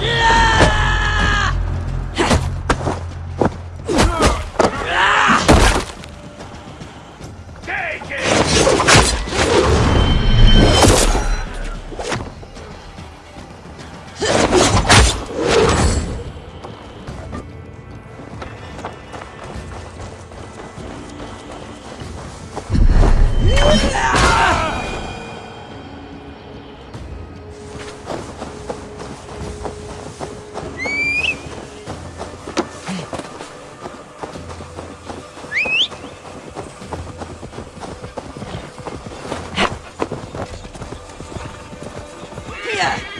Yeah! Bahia!